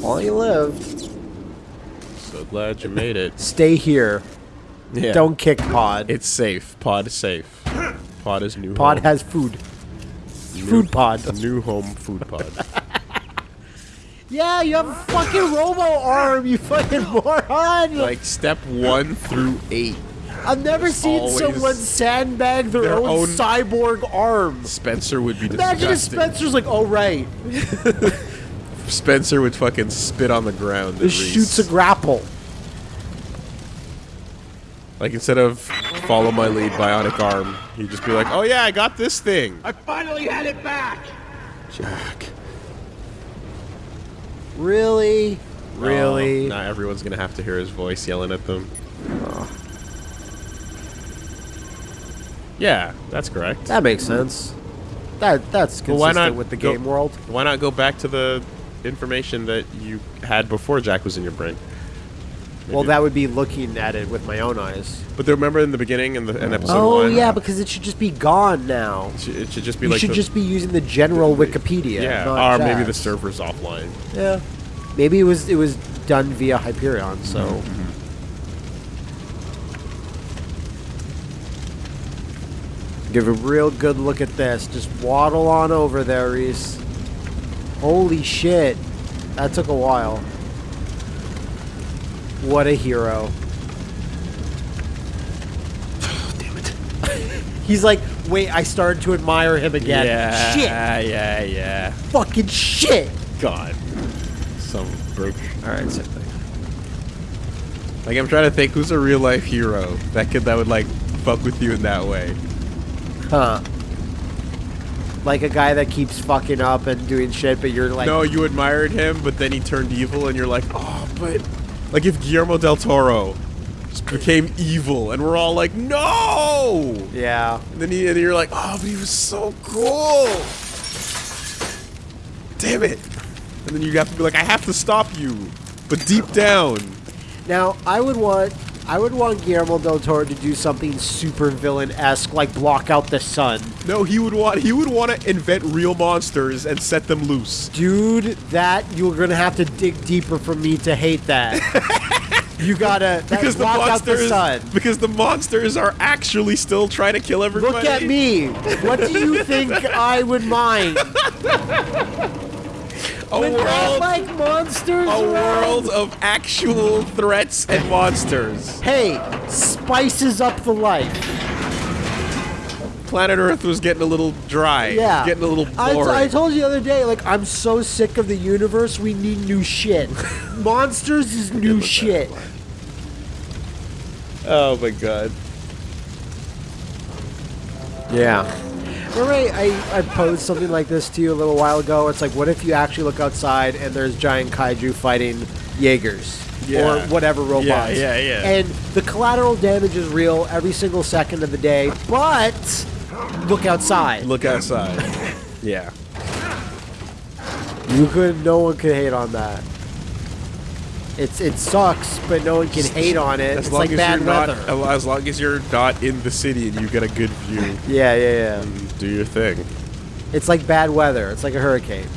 While you lived, So glad you made it. stay here. Yeah. Don't kick Pod. It's safe. Pod is safe. Pod is new. pod home. has food. Food pod. a new home food pod. Yeah, you have a fucking robo arm, you fucking moron. like step one through eight. I've never seen someone sandbag their, their own, own- cyborg arm. Spencer would be Imagine if. Spencer's like, oh right, Spencer would fucking spit on the ground. at this shoots a grapple. like instead of follow my lead, bionic arm, he'd just be like, "Oh yeah, I got this thing." I finally had it back! Jack. Really, really. Oh, now everyone's gonna have to hear his voice yelling at them. Yeah, that's correct. That makes sense. That that's consistent Well, why not with the go- game world. Why not go back to the information that you had before Jack was in your brain? Well, that would be looking at it with my own eyes. But remember in the beginning in the in episode Oh one, yeah, because it should just be gone now. it should, it should just be You like should the, just be using the general Wikipedia. yeah, not or maybe the server's offline. Yeah, maybe it was it was done via Hyperion. So Mm-hmm. give a real good look at this. Just waddle on over there, Rhys. Holy shit, that took a while. What a hero. Damn it. He's like, wait, I started to admire him again. Yeah, Shit, yeah, yeah. fucking shit. God, some broke. All right, same thing. Like I'm trying to think, who's a real life hero that could that would like fuck with you in that way? Huh. Like a guy that keeps fucking up and doing shit, but you're like, no, you admired him, but then he turned evil, and you're like, oh, but like if Guillermo del Toro just became evil, and we're all like, no. yeah. And then he, and you're like, oh, but he was so cool. Damn it. And then you have to be like, I have to stop you. But deep down, Now, I would want, I would want Guillermo del Toro to do something super villain esque, like block out the sun. no, he would want he would want to invent real monsters and set them loose. Dude, that you're gonna have to dig deeper for me to hate that. you gotta Because the block out the sun. because the monsters are actually still trying to kill everybody. Look at me. What do you think I would mind? A Would that world like monsters? a around? world of actual threats and monsters. Hey, spices up the life. Planet Earth was getting a little dry. Yeah. Getting a little I, t- boring. I told you the other day, like, I'm so sick of the universe, we need new shit. Monsters is new shit. oh my god. Yeah. Remember I, I, I posed something like this to you a little while ago? It's like, what if you actually look outside and there's giant kaiju fighting Jaegers? Yeah. Or whatever robots. Yeah, yeah, yeah. And the collateral damage is real every single second of the day, but look outside. Look outside. yeah. You could, no one could hate on that. It's it sucks, but no one can hate on it. As it's long like as bad you're not as long as you're not in the city and you get a good view, Yeah, yeah, yeah. do your thing. It's like bad weather. It's like a hurricane.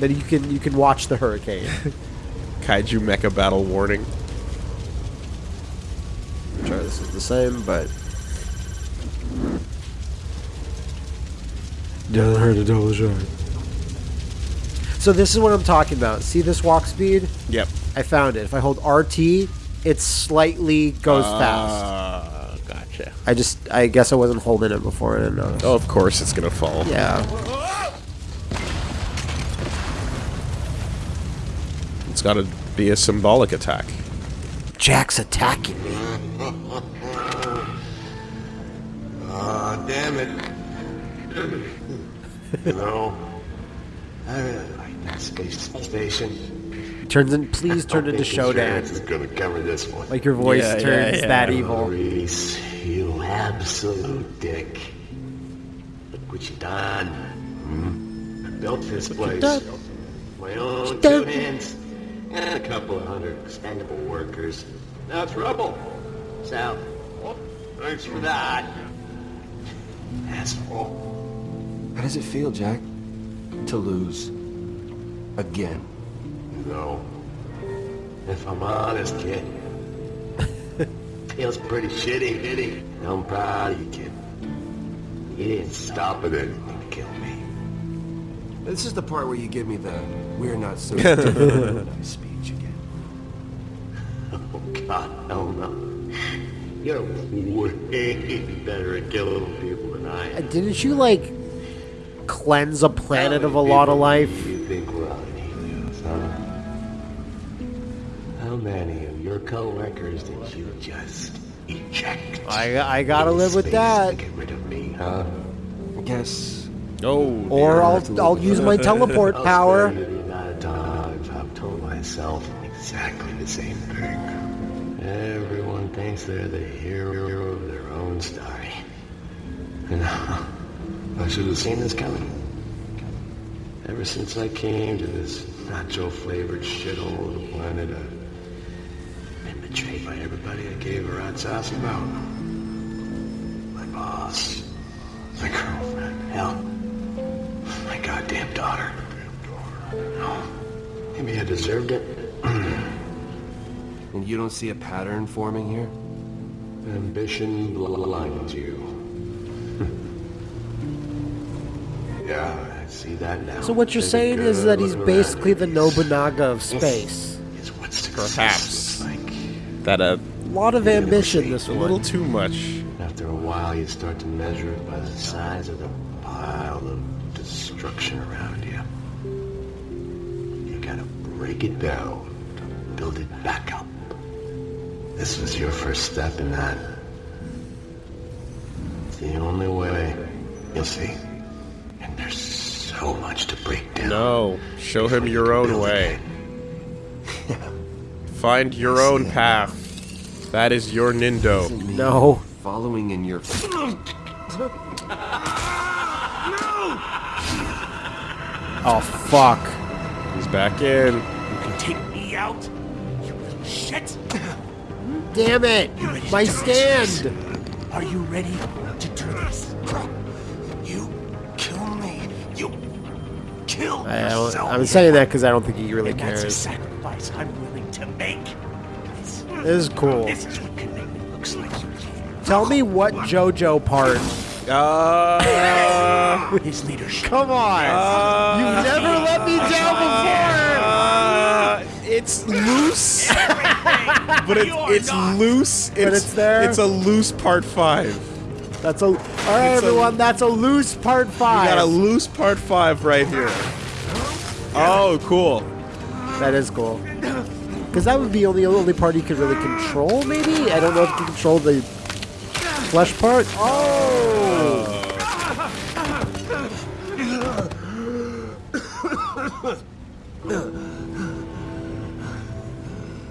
Then you can you can watch the hurricane. Kaiju mecha battle warning. I'm sure this is the same, but doesn't hurt to double shot. So this is what I'm talking about. See this walk speed? Yep. I found it. If I hold RT, it slightly goes fast. Ah, gotcha. I just I guess I wasn't holding it before I didn't notice. Oh, of course it's gonna fall. Yeah. It's gotta be a symbolic attack. Jack's attacking me. Ah, damn it. you know, I really like that space station. Turns in please turn into Think insurance Shodan. is gonna cover this one. Like your voice Yeah, yeah, turns yeah. that evil. Rhys, you absolute dick. Look what you done. Hmm? I built this place. done? My own two hands. And a couple of hundred expendable workers. Now it's rubble. So, thanks for that. Asshole. How does it feel, Jack? To lose. Again. No. If I'm honest, kid. Feels pretty shitty, shitty. I'm proud of you, kid. You didn't stop at anything to kill me. This is the part where you give me the we're not so different speech again. Oh, God, no, no. You're way better at killing people than I am. Didn't you like cleanse a planet of a lot of life? Coworkers did you just eject? I I gotta live with that. To get rid of me, huh? I guess Oh, Or I'll I'll use my teleport I'll power. tell you the amount of times I've told myself exactly the same thing. Everyone thinks they're the hero of their own story. And uh, I should have seen this coming. Ever since I came to this nacho-flavored shithole of a planet, I've been betrayed by everybody I gave a rat's ass about. My boss, my girlfriend, hell, my goddamn daughter. No, maybe I deserved it. and you don't see a pattern forming here? Ambition blinds you. yeah, I see that now. So what you're Take a saying is that he's basically the Nobunaga of space. Is what success Perhaps. Looks like. that a A lot of ambition this a little too much. After a while, you start to measure it by the size of the pile of destruction around you. You gotta break it down to build it back up. This was your first step in that. It's the only way. You'll see. And there's so much to break down. No, show him your own way. again. Find your own path. That is your Nindo. No. Following in your No! Oh fuck. He's back in. You can take me out? You little shit! Damn it! You ready to My stand! Are you ready to do this? You kill me. You kill I yourself. I'm saying that because I don't think he really and that's a cares. This, is cool. this is what commitment looks like. Tell me what JoJo part. Uh, His leadership. Come on! You've never let me down uh, it's loose, but it, it's loose. It's, it's there? It's a loose part five. That's a. Alright, It's a- everyone, that's a loose part five. We got a loose part five right here. Oh, cool. That is cool. Because that would be only the only part he could really control, maybe? I don't know if he can control the flesh part. Oh!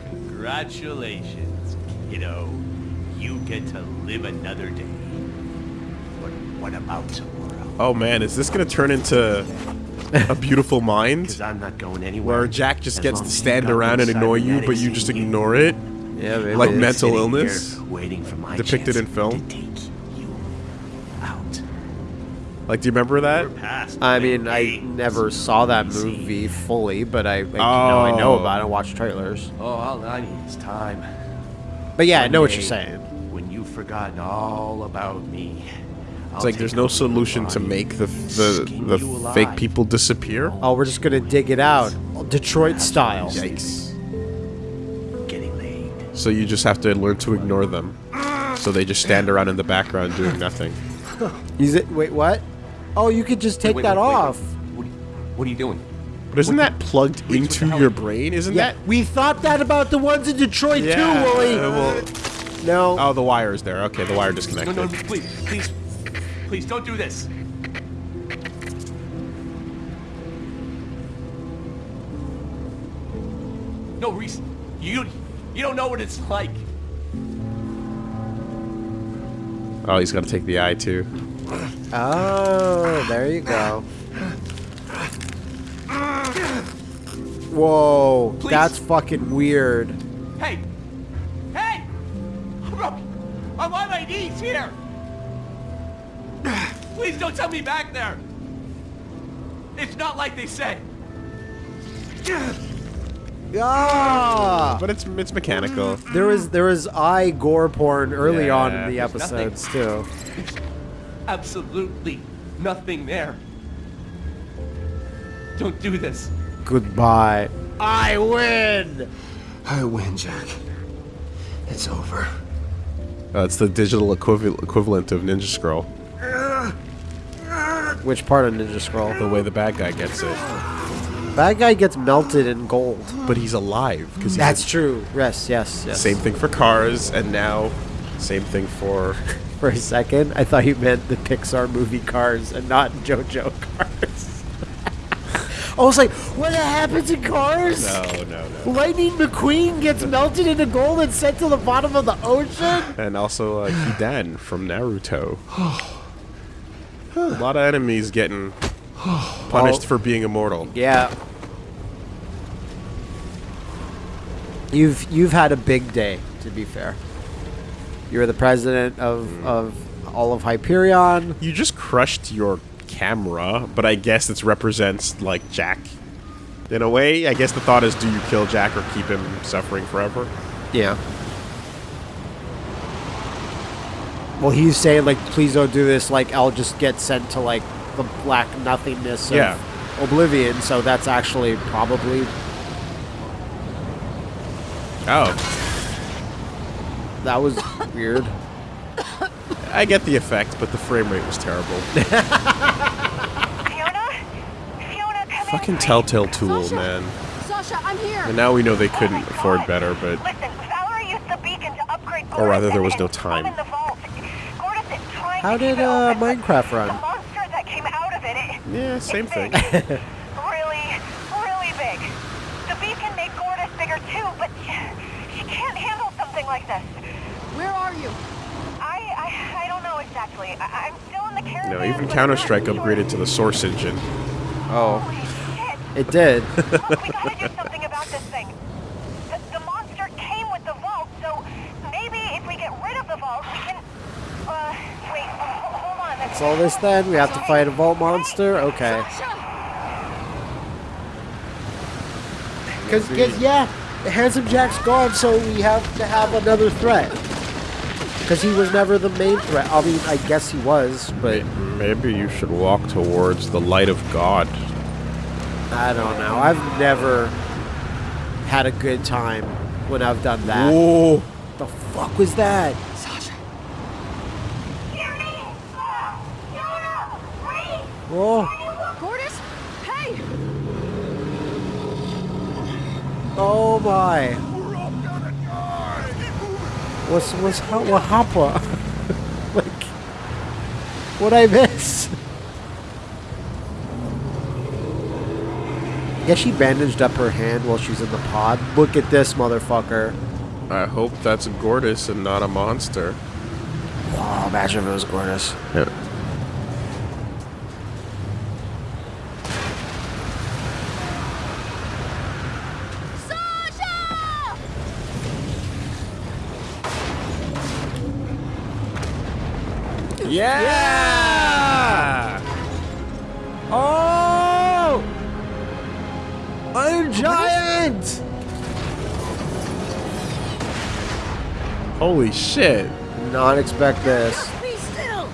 Congratulations, kiddo. You get to live another day. But what about tomorrow? Oh man, is this gonna turn into a beautiful mind? Because I'm not going anywhere. Where Jack just as gets to stand around and one annoy you, but you just in ignore it? Yeah, maybe. Like mental illness? waiting for my Depicted in film? To take you out. Like, do you remember that? Past I mean, I never saw that movie fully, but I, I you know I know Oh. about it. I Watch trailers. Oh, all I need is time. But yeah, I know what you're saying. When you've forgotten all about me. It's like there's no solution to make the the, the fake people disappear. Oh, we're just gonna dig it out, Detroit style. Yikes. Getting laid. So you just have to learn to ignore them. So they just stand around in the background doing nothing. Is it? Wait, what? Oh, you could just take Wait, that wait, wait, wait. off. What, are you, what are you doing? But isn't that plugged wait, into your brain? Isn't Yeah, that? we thought that about the ones in Detroit Yeah, too, Wooly. uh, well- no. Oh, the wire is there. Okay, the wire No, disconnected. no, please, please, please don't do this. No, Rhys, you, you don't know what it's like. Oh, he's got to take the eye too. Oh, there you go. Whoa, Please. that's fucking weird. Hey, hey, I'm on my knees here. Please don't tell me back there. It's not like they said. Ah! But it's it's mechanical. There was there was eye gore porn early on in the There's nothing. episodes too. Absolutely nothing there. Don't do this. Goodbye. I win. I win, Jack. It's over. Uh, it's the digital equivalent equivalent of Ninja Scroll. Which part of Ninja Scroll? The way the bad guy gets it, Bad guy gets melted in gold. but he's alive because That's true. Yes, yes, yes. Same thing for cars, and now same thing for. For a second, I thought you meant the Pixar movie Cars and not JoJo Cars. I was like, what happens in Cars? No, no, no. Lightning McQueen gets melted into gold and sent to the bottom of the ocean? And also uh, Hidan from Naruto. A lot of enemies getting punished Oh. for being immortal. Yeah. You've you've had a big day, to be fair. You're the president of, mm. of all of Hyperion. You just crushed your camera, but I guess it represents like Jack. In a way, I guess the thought is, do you kill Jack or keep him suffering forever? Yeah. Well, he's saying like, please don't do this. Like, I'll just get sent to like the black nothingness of Yeah. oblivion. So that's actually probably Oh, that was weird. I get the effect, but the frame rate was terrible. Fiona? Fiona, come Fucking. Telltale Tool, Sasha! man. Sasha, I'm here. And now we know they Oh couldn't my afford better, but Listen, Vallory used the beacon to upgrade Or rather, there was and- no and time. I'm in the vault. Gortys is trying How did uh, Minecraft run? The monster that came out of it, it yeah, same thing. really, really big. The beacon made Gortys bigger too, but she can't handle something like this. Where are you? I, I, I don't know exactly. I, I'm still in the caravan. No, even Counter Strike upgraded to the Source engine. Oh, Holy shit. it did. Look, we gotta do something about this thing. The, the monster came with the vault, so maybe if we get rid of the vault, we can. Uh, wait, ho- hold on. That's all this then. We have to fight a vault monster. Okay. Sasha! Because, yeah, Handsome Jack's gone, so we have to have another threat. Because he was never the main threat. I mean, I guess he was, but Maybe you should walk towards the light of God. I don't know. I've never had a good time when I've done that. Whoa! The fuck was that? Oh, Gortys? Hey! oh my. What's what's ha- what happened? like, what I miss? Yeah, she bandaged up her hand while she's in the pod. Look at this motherfucker. I hope that's a Gortys and not a monster. Oh, imagine if it was Gortys. Yeah. Yeah! Oh! Iron Giant! Holy shit! Did Not expect this.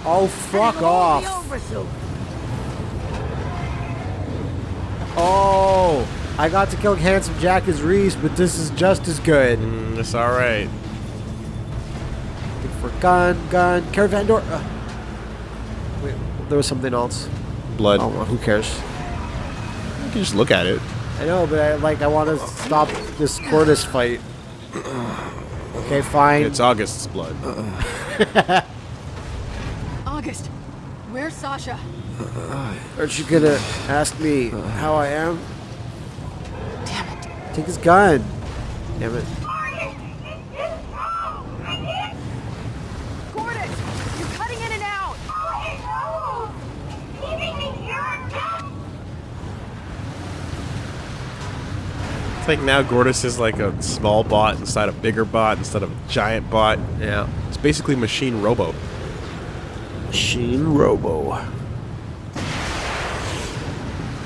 Oh, fuck off. Oh, I got to kill Handsome Jack as Rhys, but this is just as good. Mm, it's alright. Good for gun, gun, caravan door. Uh, wait, there was something else. Blood. Oh, well, who cares? You can just look at it. I know, but I like I want to stop this Gortys fight. Okay, fine. It's August's blood. August, where's Sasha? Aren't you gonna ask me how I am? Damn it. Take his gun. Damn it. Gortys, you're cutting in and out. It's think now Gortys is like a small bot inside a bigger bot instead of a giant bot. Yeah. It's basically machine robo. Machine Robo.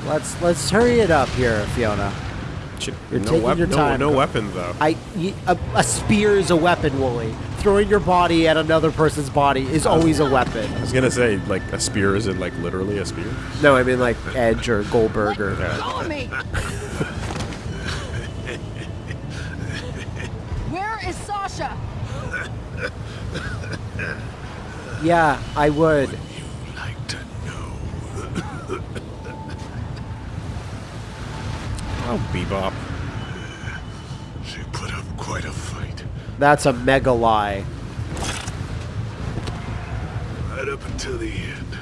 Let's let's hurry it up here, Fiona. Should- You're no, taking wep- your time. no weapon though. I y- a, a spear is a weapon, Wooly. Throwing your body at another person's body is always a weapon. I was gonna say like a spear is it like literally a spear? No, I mean like Edge or Goldberg or. Let go of me! Where is Sasha? Yeah, I would. Like to know. Oh, bebop. She put up quite a fight. That's a mega lie. Right up until the end.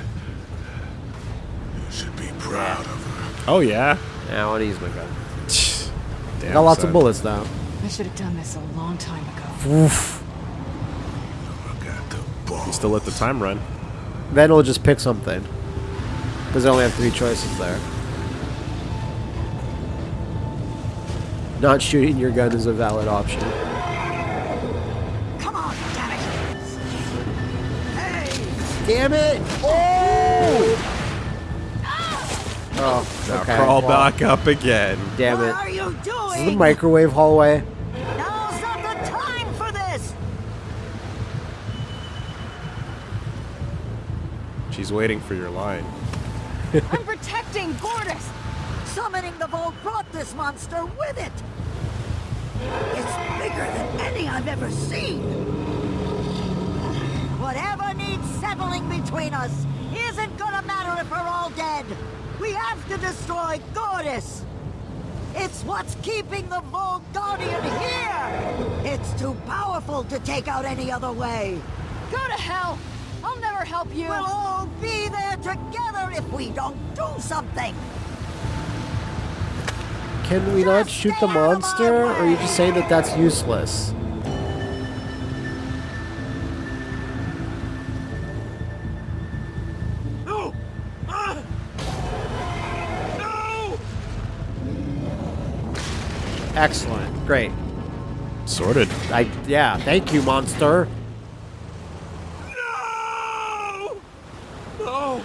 You should be proud of her. Oh yeah. Yeah, I want to use my gun. Damn, Got lots son. of bullets though. I should have done this a long time ago. Oof. Look at. Still let the time run. Then we'll just pick something. Because I only have three choices there. Not shooting your gun is a valid option. Come on, damn it! Hey! Damn it! Oh! Oh, okay. Crawl well, back up again. Damn it. What it. are you doing? This is the microwave hallway. Now's not the time for this. She's waiting for your line. I'm protecting Gortys! Summoning the Vault brought this monster with it. It's bigger than any I've ever seen. Whatever needs settling between us isn't gonna matter if we're all dead. We have to destroy Gortys. It's what's keeping the Vault Guardian here. It's too powerful to take out any other way. Go to hell! I'll never help you! We'll all be there together if we don't do something. Can we not shoot the monster? Or are you just saying that that's useless? No! Ah! No! Excellent. Great. Sorted. I yeah, thank you, monster. No! No!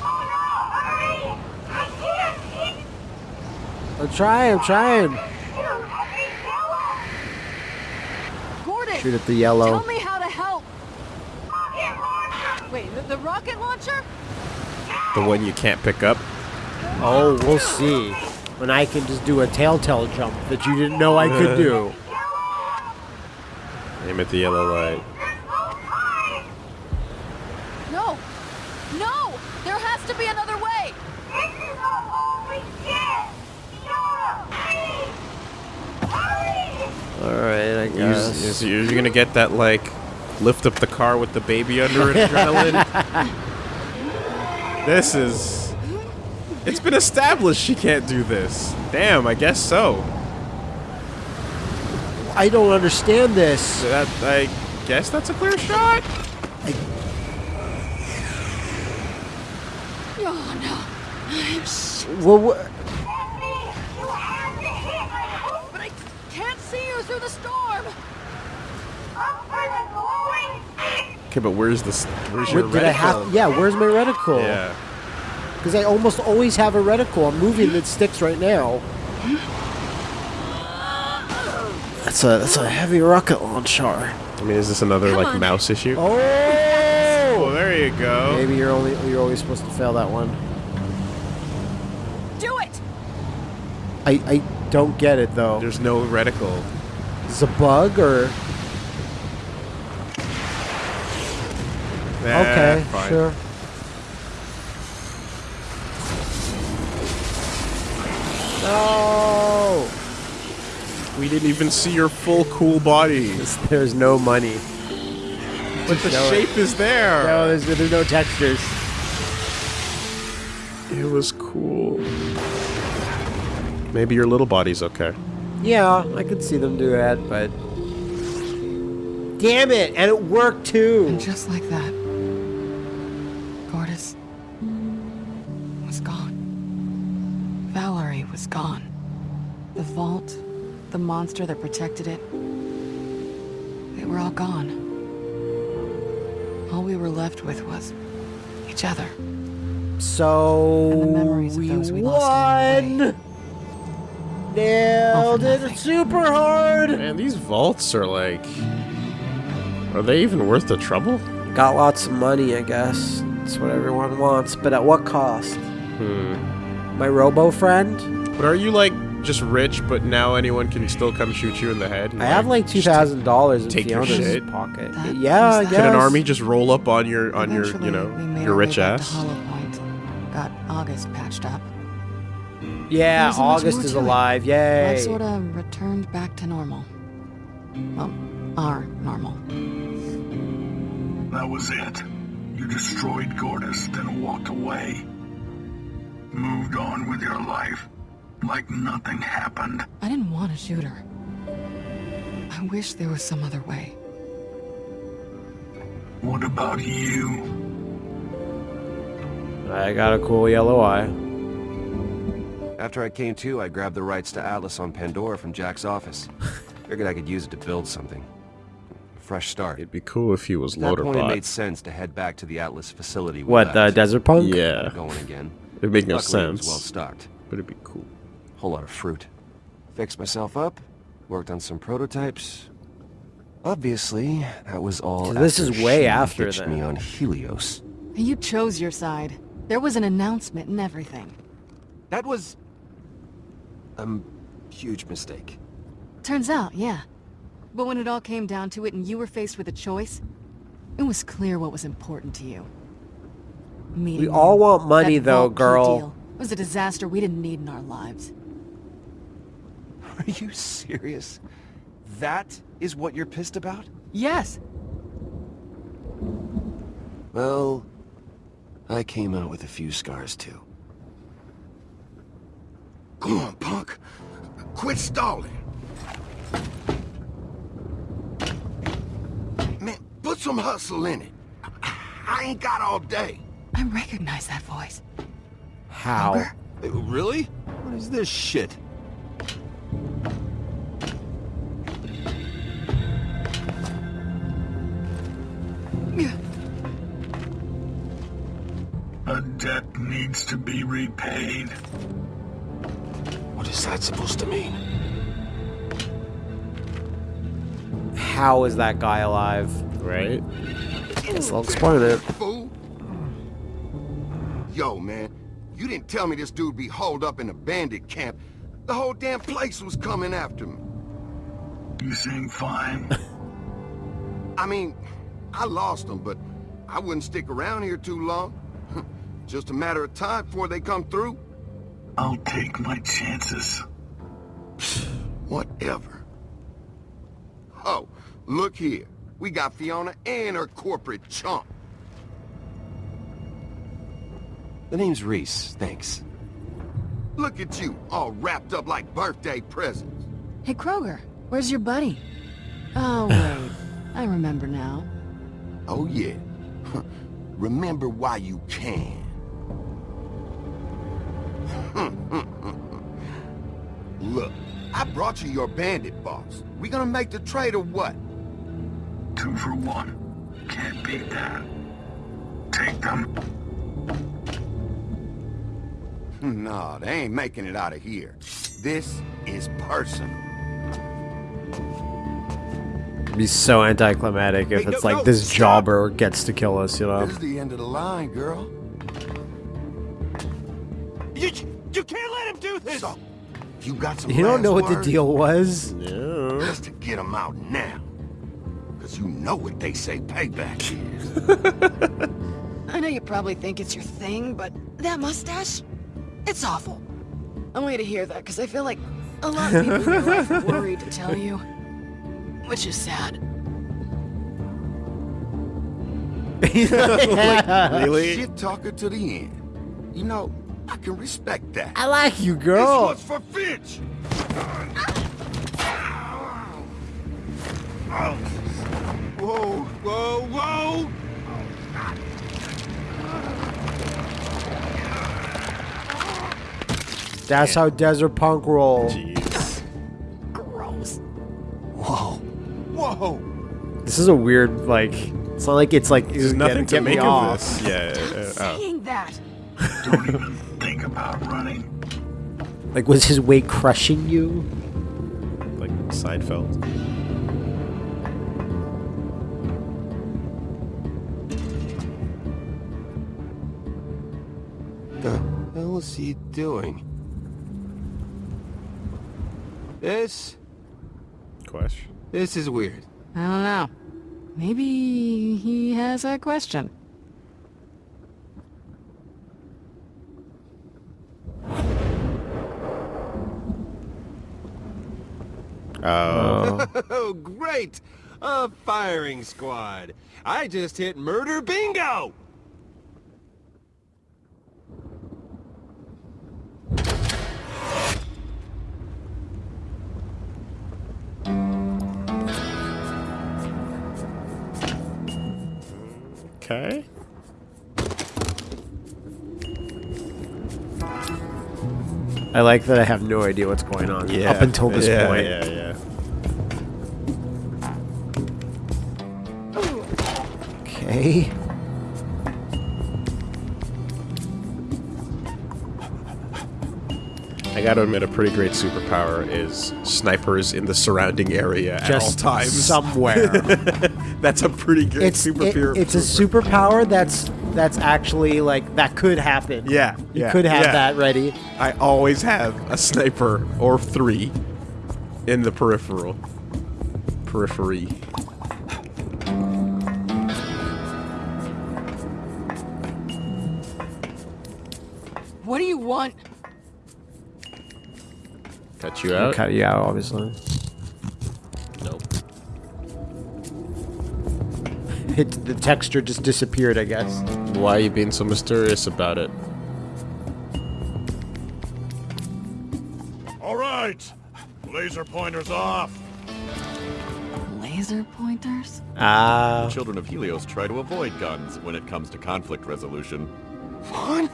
Oh no! Hurry! I can't! I'm trying, I'm trying. Shoot at! Gordon! Shoot at the yellow. Tell me how to help! Wait, the, the rocket launcher? The one you can't pick up. Oh, we'll see. When I can just do a telltale jump that you didn't know I could do. Aim at the yellow light. No! No! There has to be another way! This is the only chance! Fiona, please! Hurry! Alright, I Use, guess. is- you're gonna get that like lift up the car with the baby under it adrenaline. this is. It's been established she can't do this. Damn, I guess so. I don't understand this. That I guess that's a clear shot. Oh no! Shit, Well, wha- Stephanie, you have to hit my hoop but I can't see you through the storm! up for the glowing stick! Okay, but where's this? Where's your what did I have? Yeah, where's my reticle? Yeah. Because I almost always have a reticle. I'm moving that sticks right now. That's a that's a heavy rocket launcher. I mean, is this another Come like on. mouse issue? Oh, Oh, there you go. maybe you're only you're always supposed to fail that one. Do it! I I don't get it though. There's no reticle. Is it a bug or Nah, okay? fine. Sure. No, We didn't even see your full cool body. there's no money. But the No, shape is there. No, there's, there's no textures. It was cool. Maybe your little body's okay. Yeah, I could see them do that, but damn it, and it worked too. And just like that, It's gone. The vault, the monster that protected it, they were all gone. All we were left with was each other. So And the memories of we those we lost along the won. Nailed it nothing. super hard. Man, these vaults are like. Are they even worth the trouble? Got lots of money, I guess. That's what everyone wants, but at what cost? Hmm. My robo friend? But are you like just rich, but now anyone can still come shoot you in the head? and, I have like two thousand dollars in take your shit? pocket. That yeah, I guess. Can an army just roll up on your on your you know your rich ass? Point. Got August patched up. Yeah, There wasn't much August is to it. alive. Yay! Life sort of returned back to normal. Well, our normal. That was it. You destroyed Gortys, then walked away. Moved on with your life. Like nothing happened. I didn't want to shoot her. I wish there was some other way. What about you? I got a cool yellow eye. After I came to, I grabbed the rights to Atlas on Pandora from Jack's office. Figured I could use it to build something. A fresh start. It'd be cool if he was At that point, it made sense to head back to the Atlas facility. we What, the. Desert Punk? Yeah, Going again. it'd make no Luckily, it sense. well stocked. but it'd be cool. Whole lot of fruit. Fixed myself up. Worked on some prototypes. Obviously, that was all. So this is way she after hitched then. me on Helios. You chose your side. There was an announcement and everything. That was a huge mistake. Turns out, yeah. But when it all came down to it and you were faced with a choice, it was clear what was important to you. Meeting We all want money, though, girl. deal was a disaster we didn't need in our lives. Are you serious? That is what you're pissed about? Yes. Well, I came out with a few scars too. Come on, punk. Quit stalling. Man, put some hustle in it. I ain't got all day. I recognize that voice. How? Really? What is this shit? To be repaid. What is that supposed to mean? How is that guy alive? Right? Guess I'll explain it. Fool. Yo, man, you didn't tell me this dude be holed up in a bandit camp. The whole damn place was coming after me. You seem fine. I mean, I lost him, but I wouldn't stick around here too long. Just a matter of time before they come through. I'll take my chances. Whatever. Oh, look here. We got Fiona and her corporate chump. The name's Rhys, thanks. Look at you, all wrapped up like birthday presents. Hey, Kroger, where's your buddy? Oh, wait. I remember now. Oh yeah. Remember why you can. Look, I brought you your bandit boss. We gonna make the trade or what? Two for one. Can't beat that. Take them. No, they ain't making it out of here. This is personal. It'd be so anticlimactic if Hey, it's no, like no, this stop. jobber gets to kill us, you know? This is the end of the line, girl. You, you can't let him do this! So, you got some You don't know last what the deal was? No. Just to get them out now. Because you know what they say payback is. I know you probably think it's your thing, but that mustache? It's awful. I want you to hear that, because I feel like a lot of people in life are worried to tell you. Which is sad. Really? Shit talker to the end. You know, I can respect that. I like you, girl. This girl. one's for Finch. Whoa, whoa, whoa! That's how Desert Punk roll. Jeez. Gross. Whoa. Whoa. This is a weird like. It's not like it's like There's get- nothing to get me make off. of this. Yeah. uh, oh. Saying that. Don't even think about running. Like, was his weight crushing you? Like Seinfeld. The hell is he doing? This, Question. this is weird. I don't know. Maybe he has a question. Oh. Oh, great! A firing squad. I just hit murder bingo! Okay. I like that I have no idea what's going on Yeah. up until this yeah, point. Yeah, yeah. Okay. I gotta admit, a pretty great superpower is snipers in the surrounding area at all Just times. somewhere. That's a pretty good it's it- superpower. it's a superpower that's that's actually like that could happen. Yeah, you yeah, could have yeah. that ready. I always have a sniper or three in the peripheral. Periphery. What do you want? Cut you out. Cut you out, obviously. It, the texture just disappeared, I guess. Why are you being so mysterious about it? All right. Laser pointers off. Laser pointers? Ah. Children of Helios try to avoid guns when it comes to conflict resolution.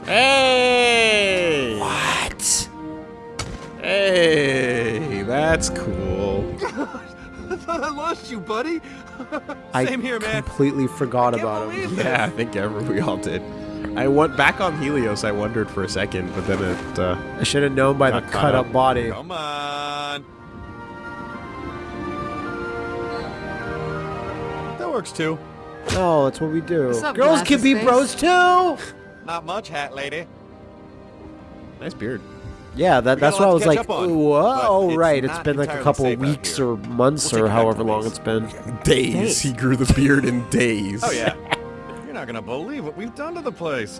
Hey! what? Hey, that's cool. I thought I lost you, buddy. I Same here, man. I completely forgot Can't about him. this. Yeah, I think ever we all did. I went back on Helios. I wondered for a second, but then it. Uh, I should have known by the Got caught cut up. up body. Come on. That works too. No, that's what we do. Up, Girls can be glasses bros too. Not much, hat lady. nice beard. Yeah, that, that's a lot why I was like, on, whoa, but oh, it's right. It's not been like a couple of weeks or months We'll or take it back, however long it's been. Days. Days. He grew the beard in days. Oh yeah. You're not gonna believe what we've done to the place.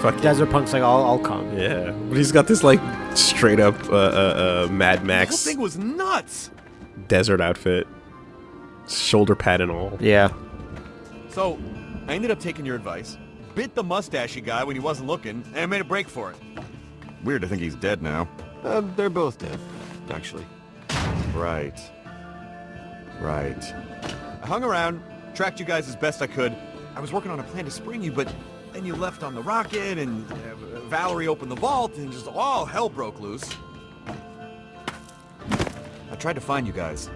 Fuck Desert Punk's like, I'll, I'll come. Yeah, but he's got this like straight up uh, uh, uh, Mad The whole Max thing was nuts. desert outfit, shoulder pad and all. Yeah. So, I ended up taking your advice, bit the mustachy guy when he wasn't looking, and made a break for it. Weird to think he's dead now. Uh, they're both dead, actually. Right. Right. I hung around, tracked you guys as best I could. I was working on a plan to spring you, but then you left on the rocket, and uh, Vallory opened the vault, and just all hell broke loose. I tried to find you guys.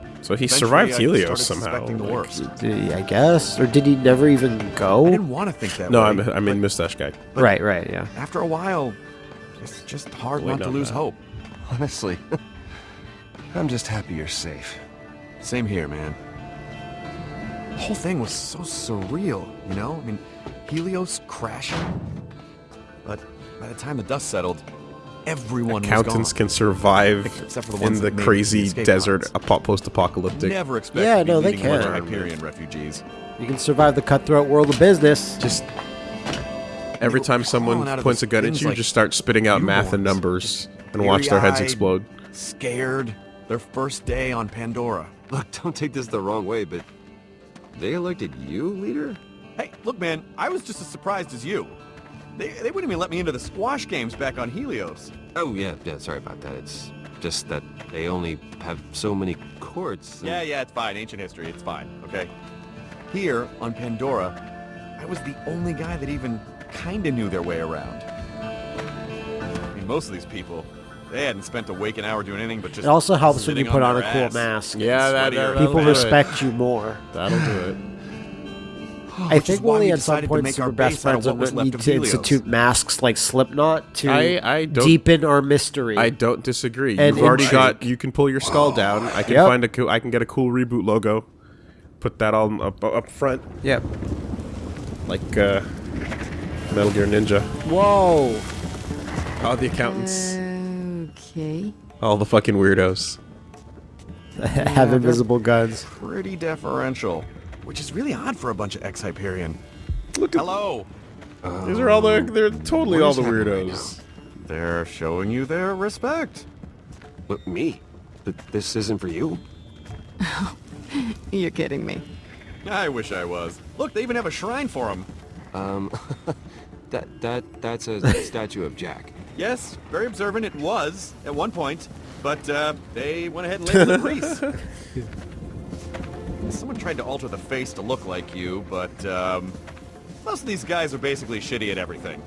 But So he survived Helios somehow. suspecting the like- worst. Did he, I guess, or did he never even go? I go? didn't want to think that No, way. I'm I mean but mustache guy. Right, right, yeah. After a while, it's just hard Waiting not to lose that. hope. Honestly, I'm just happy you're safe. Same here, man. The whole thing was so surreal, you know? I mean, Helios crashing. But by the time the dust settled, everyone Accountants can survive Except for the in the crazy escape desert pods. post-apocalyptic. Never expect Yeah, to be no, they leading a bunch of can. Hyperion refugees. You can survive the cutthroat world of business. Just every time someone crawling out of points a gun at things you, like just start spitting out math and numbers and watch their heads explode. Scared. Their first day on Pandora. Look, don't take this the wrong way, but they elected you leader? Hey, look, man, I was just as surprised as you. They, they wouldn't even let me into the squash games back on Helios. Oh, yeah, yeah, sorry about that. It's just that they only have so many courts. and- Yeah, yeah, it's fine. Ancient history, it's fine, okay? Here, on Pandora, I was the only guy that even kinda knew their way around. I mean, most of these people, they hadn't spent a waking hour doing anything but just It also helps when you put on on a cool ass. mask. Yeah, that, Sweaty that, or- that'll People do it. respect you more. That'll do it. I Which think why we'll we at some decided to point make our best base friends what will was left need of to Helios. institute masks like Slipknot to I- I deepen our mystery. I don't disagree. And You've already got. You can pull your skull down. I can Yep. find a. Cool, I can get a cool reboot logo. Put that on up up front. Yep. Like uh, Metal Gear Ninja. Whoa! All the accountants. Okay. All the fucking weirdos. Have invisible guns. Pretty deferential. Which is really odd for a bunch of ex-Hyperion. Look at Hello! These are all the. They're totally all the happening right weirdos. They're showing you their respect. Look, me? Th- This isn't for you? You're kidding me. I wish I was. Look, they even have a shrine for him. Um, that, that, that's a statue of Jack. Yes, very observant it was at one point, but uh, they went ahead and labeled it priest. Someone tried to alter the face to look like you, but um, most of these guys are basically shitty at everything.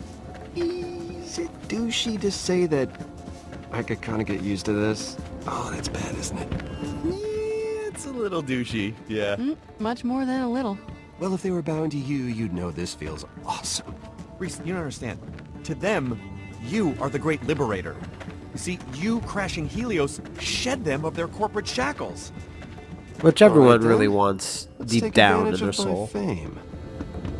Is it douchey to say that I could kind of get used to this? Oh, that's bad, isn't it? It's a little douchey, yeah. Mm, much more than a little. Well, if they were bound to you, you'd know this feels awesome. Rhys, you don't understand. To them, you are the great liberator. You see, you crashing Helios shed them of their corporate shackles. Which everyone then. really wants Let's deep down in advantage their of soul. Fame.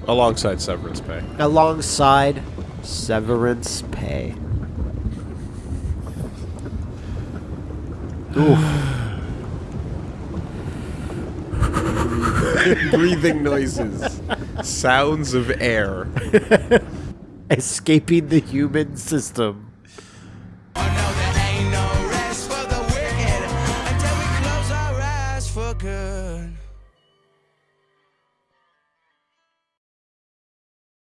Alongside severance pay. Alongside severance pay. Breathing noises. Sounds of air. Escaping the human system.